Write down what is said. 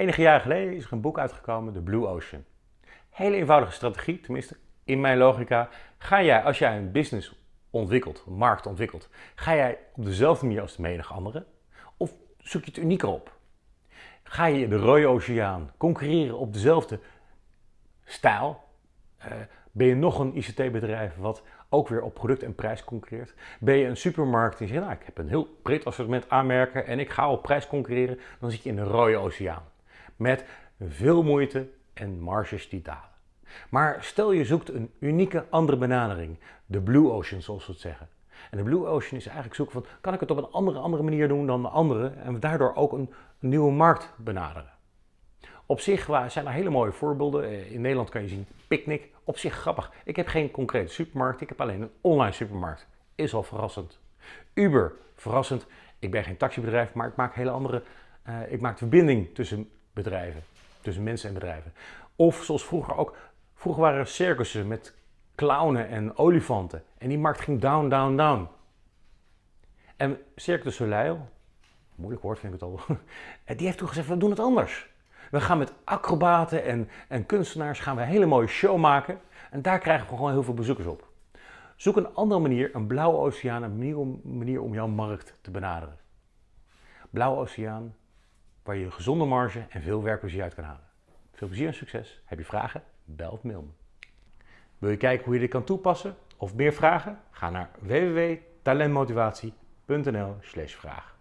Enige jaren geleden is er een boek uitgekomen, The Blue Ocean. Hele eenvoudige strategie, tenminste in mijn logica. Ga jij, als jij een business ontwikkelt, een markt ontwikkelt, ga jij op dezelfde manier als de menige anderen? Of zoek je het unieker op? Ga je de rode oceaan concurreren op dezelfde stijl? Uh, ben je nog een ICT-bedrijf wat ook weer op product en prijs concurreert? Ben je een supermarkt die zegt, nou, ik heb een heel breed assortiment aanmerken en ik ga op prijs concurreren, dan zit je in de rode oceaan. Met veel moeite en marges die dalen. Maar stel je zoekt een unieke andere benadering, de Blue Ocean zoals we het zeggen. En de Blue Ocean is eigenlijk zoeken van, kan ik het op een andere, andere manier doen dan de anderen en daardoor ook een, nieuwe markt benaderen. Op zich zijn er hele mooie voorbeelden. Eh, in Nederland kan je zien Picnic. Op zich grappig. Ik heb geen concrete supermarkt, ik heb alleen een online supermarkt. Is al verrassend. Uber, verrassend. Ik ben geen taxibedrijf, maar ik maak hele andere. Uh, ik maak de verbinding tussen bedrijven, tussen mensen en bedrijven. Of zoals vroeger ook. Vroeger waren er circussen met clownen en olifanten. En die markt ging down, down, down. En Cirque du Soleil, moeilijk woord vind ik het al, die heeft toen gezegd, we doen het anders. We gaan met acrobaten en, en kunstenaars gaan we een hele mooie show maken. En daar krijgen we gewoon heel veel bezoekers op. Zoek een andere manier, een blauwe oceaan, een manier manier om jouw markt te benaderen. Blauwe oceaan, waar je een gezonde marge en veel werkplezier uit kan halen. Veel plezier en succes. Heb je vragen? Bel of mail me. Wil je kijken hoe je dit kan toepassen of meer vragen? Ga naar www.talentmotivatie.nl vraag.